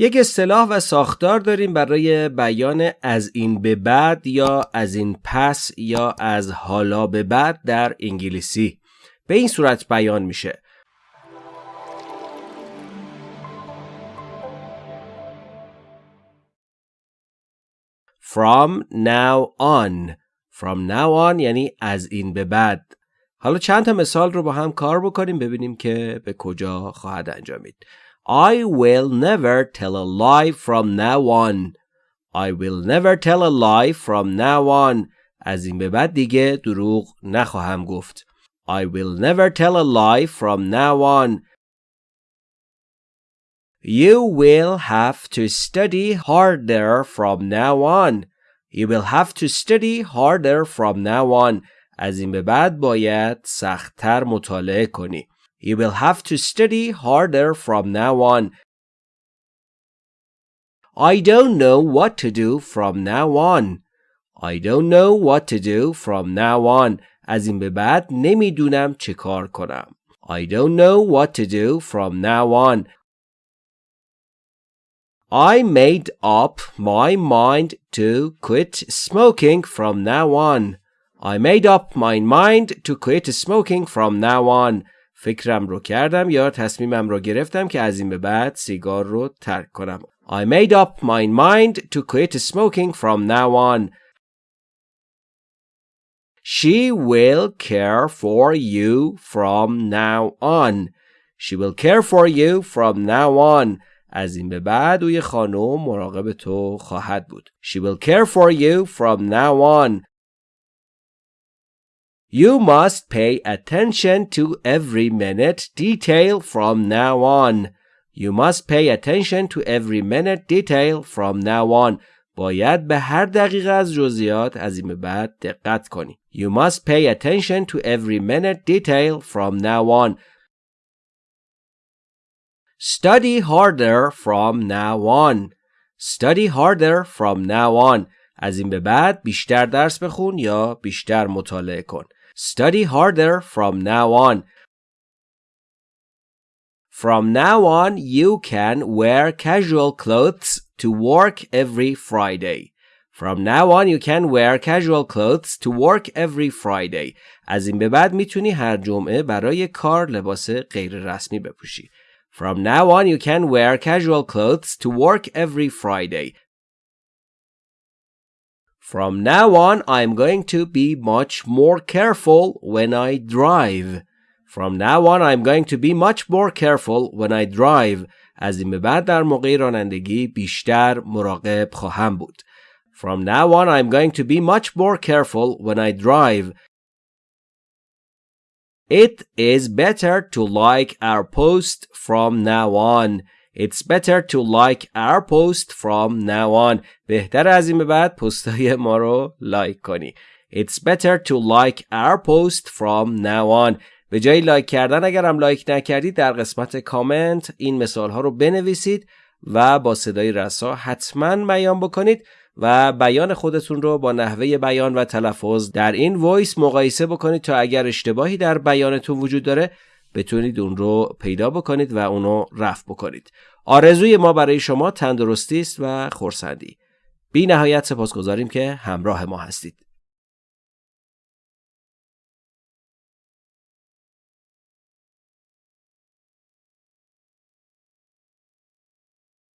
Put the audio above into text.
یک اصطلاح و ساختار داریم برای بیان از این به بعد یا از این پس یا از حالا به بعد در انگلیسی. به این صورت بیان میشه. From now on. From now on یعنی از این به بعد. حالا چند تا مثال رو با هم کار بکنیم ببینیم که به کجا خواهد انجامید. I will never tell a lie from now on. I will never tell a lie from now on. از این به بعد دیگه دروغ نخواهم گفت. I will never tell a lie from now on. You will have to study harder from now on. You will have to study harder from now on. از این به بعد باید سختتر مطالعه کنی. You will have to study harder from now on. I don't know what to do from now on. I don't know what to do from now on. از این به بعد نمیدونم چه کار کنم. I don't know what to do from now on. I made up my mind to quit smoking from now on. I made up my mind to quit smoking from now on. فکرم رو کردم یا تصمیمم رو گرفتم که از این به بعد سیگار رو ترک کنم. I made up my mind to quit smoking from now on. She will care for you from now on. She will care for you from now on. از این به بعد اوی خانم مراقب تو خواهد بود. She will care for you from now on. You must pay attention to every minute detail from now on. You must pay attention to every minute detail from now on. باید به هر دقیقه از جزئیات از این به بعد دقت کنی. You must pay attention to every minute detail from now on. Study harder from now on. Study harder from now on. از این به بعد بیشتر درس بخون یا بیشتر مطالعه کن. Study harder from now on. From now on, you can wear casual clothes to work every Friday. From now on, you can wear casual clothes to work every Friday. از این به بعد میتونی هر جمعه برای کار لباس غیر رسمی بپوشی. From now on, you can wear casual clothes to work every Friday. From now on, I'm going to be much more careful when I drive. From now on, I'm going to be much more careful when I drive. از این به بعد در موقع رانندگی بیشتر مراقب خواهم بود. From now on, I'm going to be much more careful when I drive. It is better to like our post from now on. It's better to like our post from now on. بهتر از این به بعد پستای ما رو لایک کنی. It's better to like our post from now on. به جای لایک کردن اگرم لایک نکردید در قسمت کامنت این مثال ها رو بنویسید و با صدای رسا حتما بیان بکنید و بیان خودتون رو با نحوه بیان و تلفظ در این وایس مقایسه بکنید تا اگر اشتباهی در بیانتون وجود داره بتونید اون رو پیدا بکنید و اونو رفع بکنید. آرزوی ما برای شما تندرستی است و خورسندی بی نهایت سپاسگزاریم که همراه ما هستید.